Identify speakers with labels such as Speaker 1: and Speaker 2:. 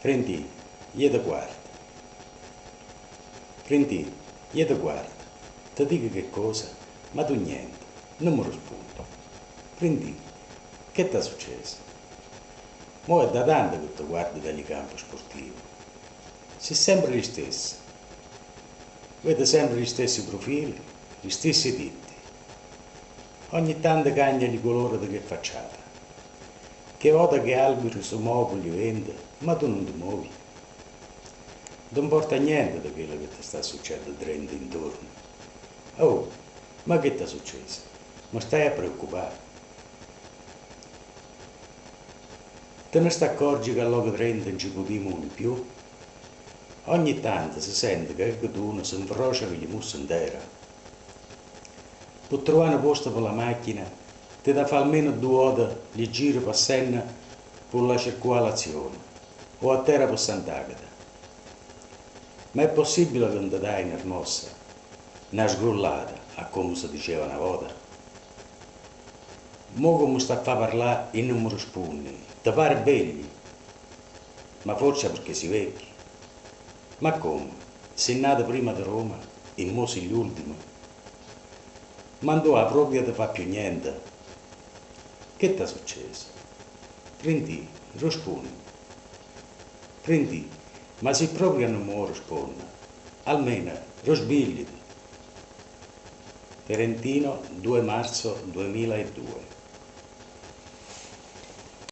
Speaker 1: Prendi, io ti guardo. Prendi, io ti guardo. Ti dico che cosa, ma tu niente, non mi rispondi. Prendi, che ti è successo? Mo è da tanto che ti guardi dagli campi sportivi. Sei sempre gli stessi. Vedi sempre gli stessi profili, gli stessi titti. Ogni tanto cambia di colore che facciata. Che volta che alberi si muovono, vende, ma tu non ti muovi. Non importa niente di quello che ti sta succedendo dentro intorno. Oh, ma che ti è successo? Ma stai a preoccupare? Te ne sta accorgi che all'oca 30 non ci potremo di più? Ogni tanto si sente che il tuno si infrocia con gli mussi intera. Per trovare un posto per la macchina, ti da fare almeno due ore di giro per Senna per la circolazione o a terra per Sant'Agata. Ma è possibile che non ti dai una smossa, una sgrullata, a come si diceva una volta? Mo come sta a parlare e non mi rispondi, ti pare belli, ma forse perché si vecchi. Ma come? Sei nato prima di Roma e mo sei l'ultimo. Ma tu proprio ti fa più niente. Che ti è successo? Prendi, rispondi. Prendi, ma se proprio non mi risponde, almeno risbigliti. Terentino 2 marzo 2002